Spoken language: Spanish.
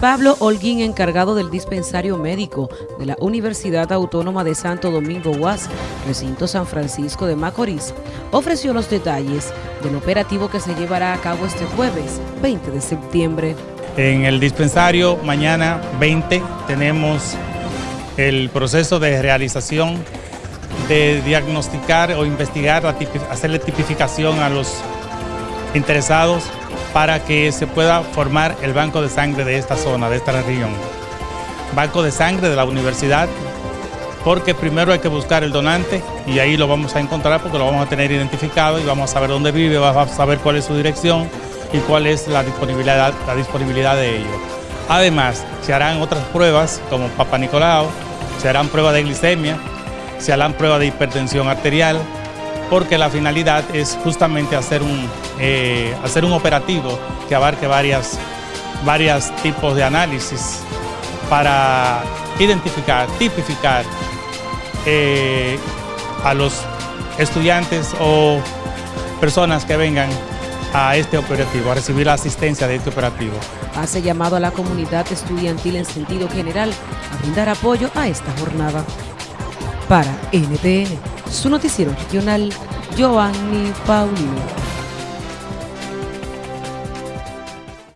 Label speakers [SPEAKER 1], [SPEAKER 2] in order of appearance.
[SPEAKER 1] Pablo Holguín, encargado del dispensario médico de la Universidad Autónoma de Santo Domingo UAS, recinto San Francisco de Macorís, ofreció los detalles del operativo que se llevará a cabo este jueves 20 de septiembre.
[SPEAKER 2] En el dispensario mañana 20 tenemos el proceso de realización de diagnosticar o investigar, hacerle tipificación a los interesados para que se pueda formar el banco de sangre de esta zona, de esta región. Banco de sangre de la universidad, porque primero hay que buscar el donante y ahí lo vamos a encontrar porque lo vamos a tener identificado y vamos a saber dónde vive, vamos a saber cuál es su dirección y cuál es la disponibilidad, la disponibilidad de ellos. Además, se harán otras pruebas como Papa Nicolau, se harán pruebas de glicemia, se harán pruebas de hipertensión arterial, porque la finalidad es justamente hacer un, eh, hacer un operativo que abarque varias, varios tipos de análisis para identificar, tipificar eh, a los estudiantes o personas que vengan a este operativo, a recibir la asistencia de este operativo.
[SPEAKER 1] Hace llamado a la comunidad estudiantil en sentido general a brindar apoyo a esta jornada. Para NTN, su noticiero regional, Giovanni Paulino.